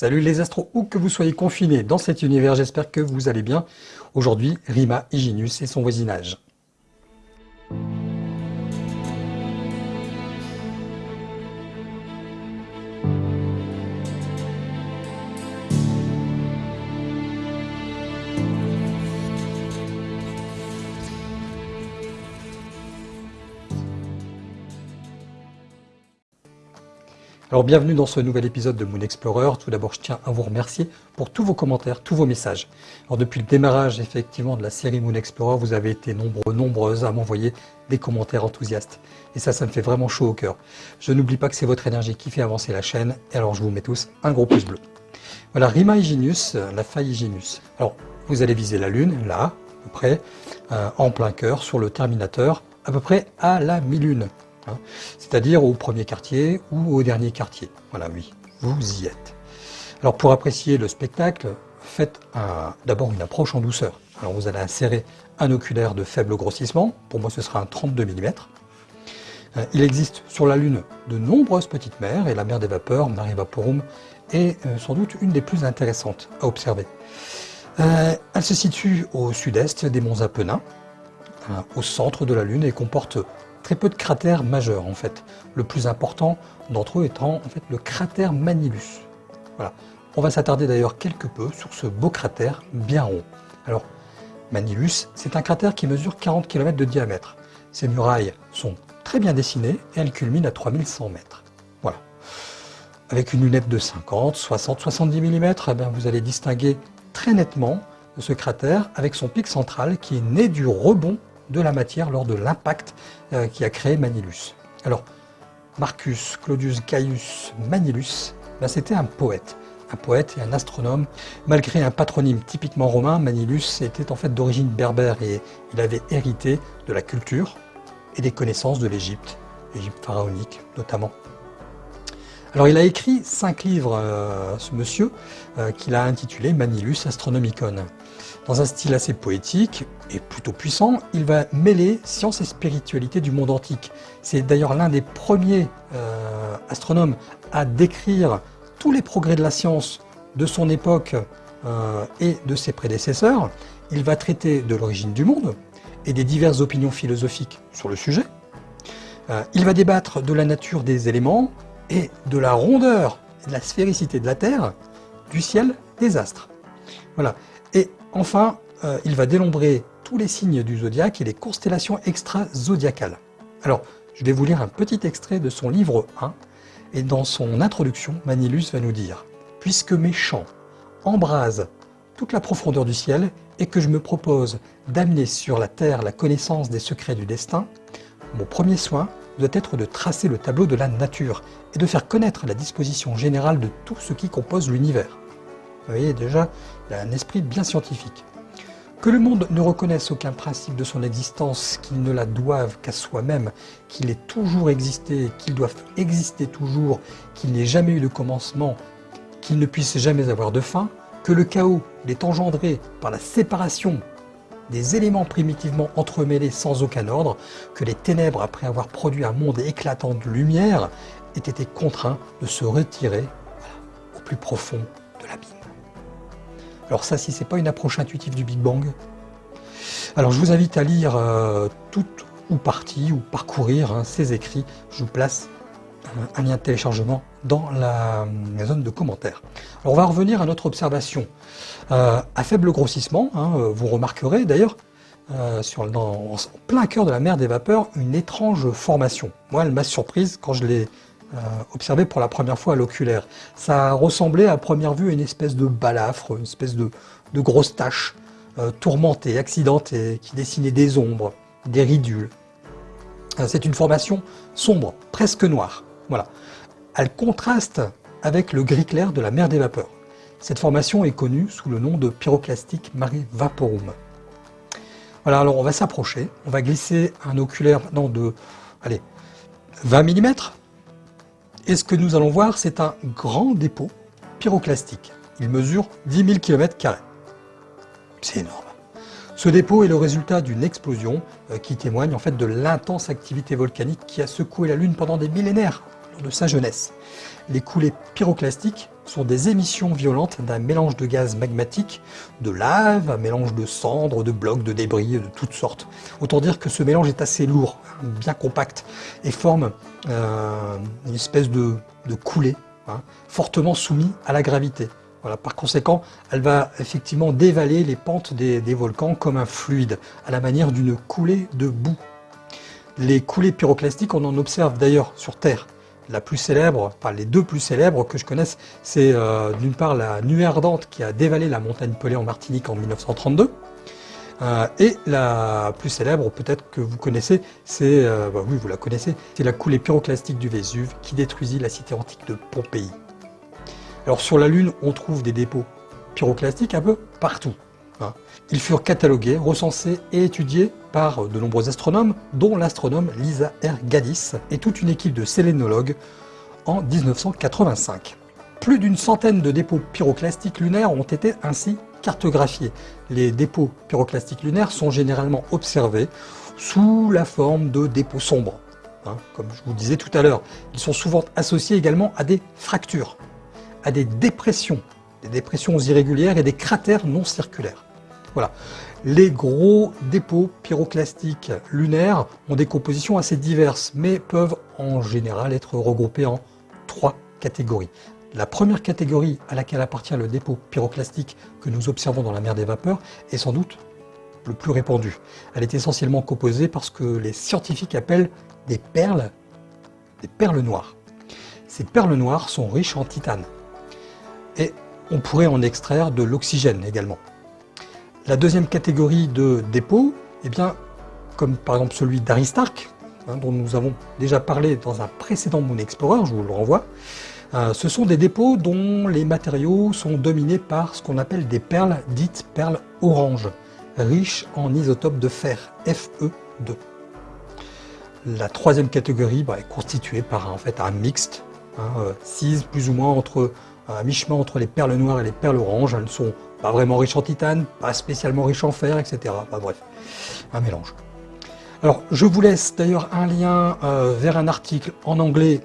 Salut les astros, où que vous soyez confinés dans cet univers, j'espère que vous allez bien. Aujourd'hui, Rima Hyginus et son voisinage. Alors bienvenue dans ce nouvel épisode de Moon Explorer. Tout d'abord, je tiens à vous remercier pour tous vos commentaires, tous vos messages. Alors depuis le démarrage effectivement de la série Moon Explorer, vous avez été nombreux, nombreuses à m'envoyer des commentaires enthousiastes. Et ça, ça me fait vraiment chaud au cœur. Je n'oublie pas que c'est votre énergie qui fait avancer la chaîne. Et alors je vous mets tous un gros pouce bleu. Voilà, Rima Hyginus, la faille Hyginus. Alors, vous allez viser la Lune, là, à peu près, euh, en plein cœur, sur le Terminateur, à peu près à la mi-lune. Hein. c'est-à-dire au premier quartier ou au dernier quartier. Voilà, oui, vous y êtes. Alors pour apprécier le spectacle, faites d'abord une approche en douceur. Alors vous allez insérer un oculaire de faible grossissement, pour moi ce sera un 32 mm. Euh, il existe sur la Lune de nombreuses petites mers, et la mer des vapeurs, Mare Vaporum, est euh, sans doute une des plus intéressantes à observer. Euh, elle se situe au sud-est des monts Apennins, au centre de la Lune, et comporte très peu de cratères majeurs en fait. Le plus important d'entre eux étant le cratère Manilus. Voilà. On va s'attarder d'ailleurs quelque peu sur ce beau cratère bien rond. Alors, Manilus, c'est un cratère qui mesure 40 km de diamètre. Ses murailles sont très bien dessinées et elles culminent à 3100 mètres. Voilà. Avec une lunette de 50, 60, 70 mm, vous allez distinguer très nettement ce cratère avec son pic central qui est né du rebond de la matière lors de l'impact euh, qui a créé Manilus. Alors, Marcus Claudius Gaius Manilus, ben, c'était un poète, un poète et un astronome. Malgré un patronyme typiquement romain, Manilus était en fait d'origine berbère et il avait hérité de la culture et des connaissances de l'Égypte, l'Égypte pharaonique notamment. Alors il a écrit cinq livres, euh, ce monsieur, euh, qu'il a intitulé Manilus Astronomicon. Dans un style assez poétique et plutôt puissant, il va mêler science et spiritualité du monde antique. C'est d'ailleurs l'un des premiers euh, astronomes à décrire tous les progrès de la science de son époque et de ses prédécesseurs. Il va traiter de l'origine du monde et des diverses opinions philosophiques sur le sujet. il va débattre de la nature des éléments, et de la rondeur et de la sphéricité de la Terre, du ciel, des astres. Voilà. Enfin, euh, il va dénombrer tous les signes du zodiaque et les constellations extra-zodiacales. Alors, je vais vous lire un petit extrait de son livre 1, et dans son introduction, Manilus va nous dire « Puisque mes chants embrasent toute la profondeur du ciel et que je me propose d'amener sur la terre la connaissance des secrets du destin, mon premier soin doit être de tracer le tableau de la nature et de faire connaître la disposition générale de tout ce qui compose l'univers. Vous voyez déjà, un esprit bien scientifique. Que le monde ne reconnaisse aucun principe de son existence, qu'il ne la doive qu'à soi-même, qu'il ait toujours existé, qu'il doive exister toujours, qu'il n'ait jamais eu de commencement, qu'il ne puisse jamais avoir de fin, que le chaos l'ait engendré par la séparation des éléments primitivement entremêlés sans aucun ordre, que les ténèbres, après avoir produit un monde éclatant de lumière, aient été contraints de se retirer au plus profond de l'abîme. Alors ça, si ce n'est pas une approche intuitive du Big Bang, alors je vous invite à lire euh, toute ou partie ou parcourir hein, ces écrits. Je vous place un lien de téléchargement dans la, zone de commentaires. Alors on va revenir à notre observation. Euh, à faible grossissement, hein, euh, vous remarquerez d'ailleurs, en plein cœur de la mer des vapeurs, une étrange formation. Moi, elle m'a surprise quand je l'ai observé pour la première fois à l'oculaire. Ça ressemblait à première vue à une espèce de balafre, une espèce de, grosse tache tourmentée, accidentée, qui dessinait des ombres, des ridules. C'est une formation sombre, presque noire. Voilà. Elle contraste avec le gris clair de la mer des vapeurs. Cette formation est connue sous le nom de pyroclastique mare vaporum. Voilà, alors on va s'approcher, on va glisser un oculaire maintenant de allez, 20 mm. Et ce que nous allons voir, c'est un grand dépôt pyroclastique. Il mesure 10 000 km. C'est énorme. Ce dépôt est le résultat d'une explosion euh, qui témoigne en fait de l'intense activité volcanique qui a secoué la Lune pendant des millénaires de sa jeunesse. Les coulées pyroclastiques sont des émissions violentes d'un mélange de gaz magmatique, de lave, un mélange de cendres, de blocs, de débris, de toutes sortes. Autant dire que ce mélange est assez lourd, bien compact, et forme euh, une espèce de, coulée, hein, fortement soumis à la gravité. Par conséquent, elle va effectivement dévaler les pentes des volcans comme un fluide, à la manière d'une coulée de boue. Les coulées pyroclastiques, on en observe d'ailleurs sur Terre. La plus célèbre, enfin les deux plus célèbres que je connaisse, c'est euh, d'une part la nuée ardente qui a dévalé la montagne Pelée en Martinique en 1932, euh, et la plus célèbre, peut-être que vous connaissez, c'est, euh, bah oui vous la connaissez, c'est la coulée pyroclastique du Vésuve qui détruisit la cité antique de Pompéi. Alors sur la Lune, on trouve des dépôts pyroclastiques un peu partout. Hein. Ils furent catalogués, recensés et étudiés par de nombreux astronomes, dont l'astronome Lisa R. Gaddis et toute une équipe de sélénologues en 1985. Plus d'une centaine de dépôts pyroclastiques lunaires ont été ainsi cartographiés. Les dépôts pyroclastiques lunaires sont généralement observés sous la forme de dépôts sombres. Hein, comme je vous disais tout à l'heure, ils sont souvent associés également à des fractures, à des dépressions, des dépressions irrégulières et des cratères non circulaires. Voilà. Les gros dépôts pyroclastiques lunaires ont des compositions assez diverses, mais peuvent en général être regroupés en trois catégories. La première catégorie à laquelle appartient le dépôt pyroclastique que nous observons dans la mer des vapeurs est sans doute le plus répandu. Elle est essentiellement composée par ce que les scientifiques appellent des perles, des perles noires. Ces perles noires sont riches en titane et on pourrait en extraire de l'oxygène également. La deuxième catégorie de dépôts, eh bien, comme par exemple celui d'Aristarque, hein, dont nous avons déjà parlé dans un précédent Moon Explorer, je vous le renvoie, euh, ce sont des dépôts dont les matériaux sont dominés par ce qu'on appelle des perles dites perles oranges, riches en isotopes de fer, Fe2. La troisième catégorie bah, est constituée par en fait, un mixte, hein, euh, plus ou moins entre un mi-chemin entre les perles noires et les perles oranges. Elles sont pas vraiment riches en titane, pas spécialement riches en fer, etc. bref, un mélange. Alors, je vous laisse d'ailleurs un lien euh, vers un article en anglais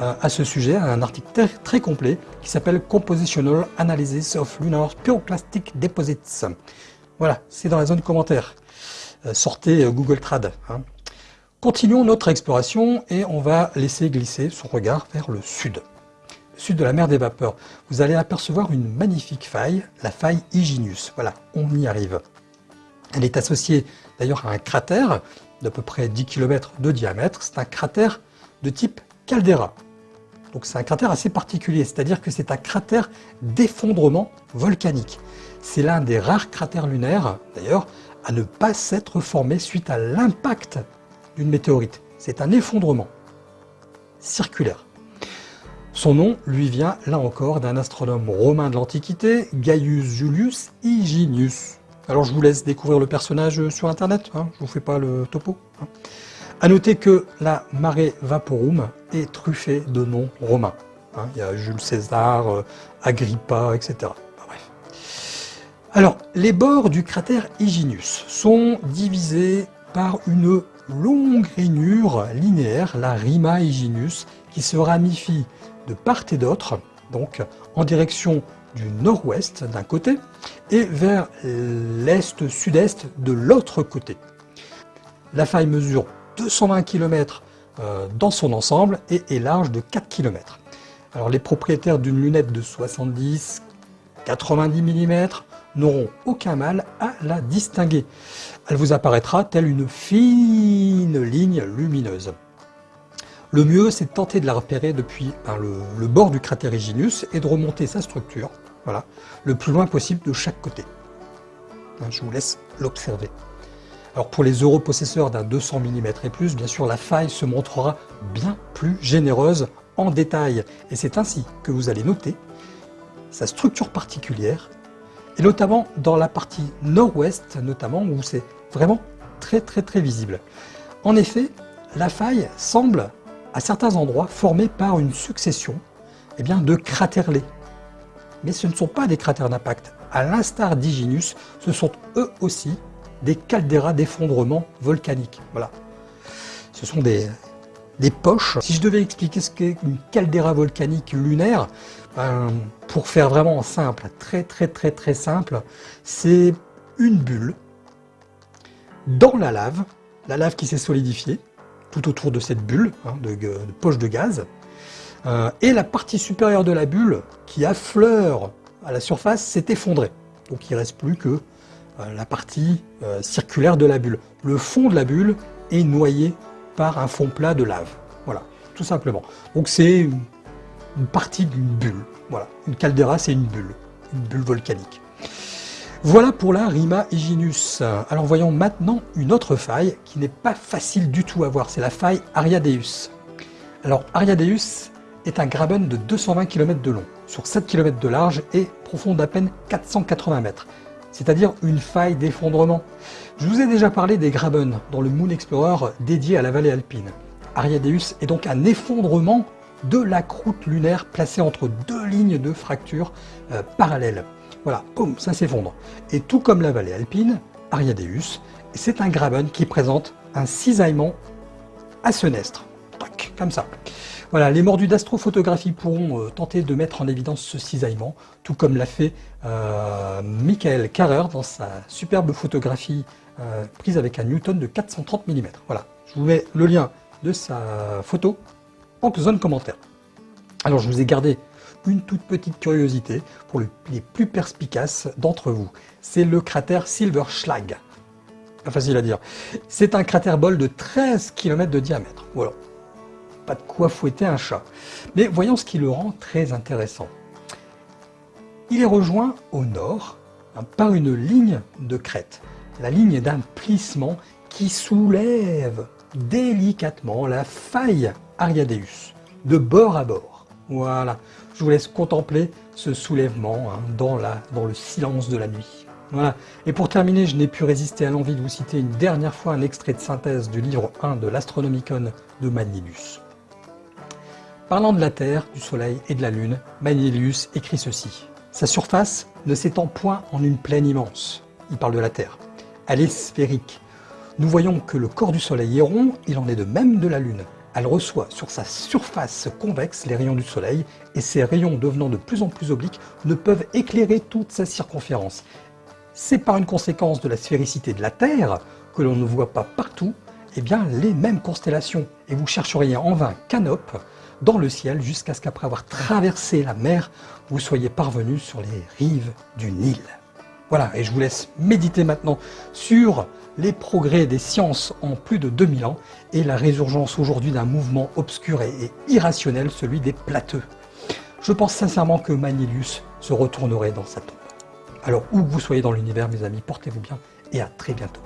euh, à ce sujet, un article très, complet qui s'appelle Compositional Analysis of Lunar Pyroclastic Deposits. Voilà, c'est dans la zone commentaire. Euh, sortez Google Trad. Hein. Continuons notre exploration et on va laisser glisser son regard vers le sud sud de la mer des vapeurs, vous allez apercevoir une magnifique faille, la faille Iginius. Voilà, on y arrive. Elle est associée d'ailleurs à un cratère d'à peu près 10 km de diamètre. C'est un cratère de type caldeira. Donc c'est un cratère assez particulier, c'est-à-dire que c'est un cratère d'effondrement volcanique. C'est l'un des rares cratères lunaires, d'ailleurs, à ne pas s'être formé suite à l'impact d'une météorite. C'est un effondrement circulaire. Son nom lui vient, là encore, d'un astronome romain de l'Antiquité, Gaius Julius Higinius. Alors je vous laisse découvrir le personnage sur internet, hein, je vous fais pas le topo. Hein. A noter que la Mare Vaporum est truffée de noms romains. Hein. Il y a Jules César, euh, Agrippa, etc. Alors, les bords du cratère Higinius sont divisés par une longue rainure linéaire, la Rima Higinius, qui se ramifie de part et d'autre, donc en direction du nord-ouest d'un côté et vers l'est-sud-est de l'autre côté. La faille mesure 220 km euh, dans son ensemble et est large de 4 km. Alors les propriétaires d'une lunette de 70 90 mm n'auront aucun mal à la distinguer. Elle vous apparaîtra telle une fine ligne lumineuse. Le mieux, c'est de tenter de la repérer depuis ben, le, bord du cratère Iginius et de remonter sa structure, voilà, le plus loin possible de chaque côté. Hein, je vous laisse l'observer. Alors pour les europossesseurs d'un 200 mm et plus, bien sûr, la faille se montrera bien plus généreuse en détail. Et c'est ainsi que vous allez noter sa structure particulière, et notamment dans la partie nord-ouest, notamment où c'est vraiment très très très visible. En effet, la faille semble à certains endroits formés par une succession eh bien, de. Mais ce ne sont pas des cratères d'impact. À l'instar d'Iginus, ce sont eux aussi des calderas d'effondrement volcanique. Voilà. Ce sont des, des poches. Si je devais expliquer ce qu'est une caldeira volcanique lunaire, ben, pour faire vraiment simple, très très très très simple, c'est une bulle dans la lave, la lave qui s'est solidifiée tout autour de cette bulle hein, de, poche de gaz, euh, et la partie supérieure de la bulle qui affleure à la surface s'est effondrée. Donc il ne reste plus que euh, la partie euh, circulaire de la bulle. Le fond de la bulle est noyé par un fond plat de lave. Voilà, tout simplement. Donc c'est une, partie d'une bulle. Voilà, une caldeira c'est une bulle, une bulle volcanique. Voilà pour la Rima Hyginus. Alors voyons maintenant une autre faille qui n'est pas facile du tout à voir, c'est la faille Ariadeus. Alors Ariadeus est un graben de 220 km de long, sur 7 km de large et profond d'à peine 480 mètres c'est-à-dire une faille d'effondrement. Je vous ai déjà parlé des Graben dans le Moon Explorer dédié à la vallée alpine. Ariadeus est donc un effondrement de la croûte lunaire placée entre deux lignes de fracture euh, parallèles. Voilà, boum, ça s'effondre. Et tout comme la vallée alpine, Ariadeus, c'est un Graben qui présente un cisaillement à senestre. Comme ça. Voilà, les mordus d'astrophotographie pourront euh, tenter de mettre en évidence ce cisaillement, tout comme l'a fait euh, Michael Carrer dans sa superbe photographie euh, prise avec un Newton de 430 mm. Voilà, je vous mets le lien de sa photo en zone commentaire. Alors je vous ai gardé une toute petite curiosité pour les plus perspicaces d'entre vous. C'est le cratère Silverschlag. Pas facile à dire. C'est un cratère bol de 13 km de diamètre. Voilà, pas de quoi fouetter un chat. Mais voyons ce qui le rend très intéressant. Il est rejoint au nord hein, par une ligne de crête, la ligne d'un plissement qui soulève délicatement la faille Ariadeus, de bord à bord. Voilà, je vous laisse contempler ce soulèvement hein, dans, le silence de la nuit. Voilà. Et pour terminer, je n'ai pu résister à l'envie de vous citer une dernière fois un extrait de synthèse du livre 1 de l'Astronomicon de Manilius. Parlant de la Terre, du Soleil et de la Lune, Manilius écrit ceci. Sa surface ne s'étend point en une plaine immense. Il parle de la Terre. Elle est sphérique. Nous voyons que le corps du Soleil est rond, il en est de même de la Lune. Elle reçoit sur sa surface convexe les rayons du Soleil et ces rayons devenant de plus en plus obliques ne peuvent éclairer toute sa circonférence. C'est par une conséquence de la sphéricité de la Terre que l'on ne voit pas partout eh bien, les mêmes constellations et vous chercheriez en vain Canope dans le ciel jusqu'à ce qu'après avoir traversé la mer, vous soyez parvenu sur les rives du Nil. Voilà, et je vous laisse méditer maintenant sur les progrès des sciences en plus de 2000 ans et la résurgence aujourd'hui d'un mouvement obscur et irrationnel, celui des plateux. Je pense sincèrement que Manilius se retournerait dans sa tombe. Alors où que vous soyez dans l'univers, mes amis, portez-vous bien et à très bientôt.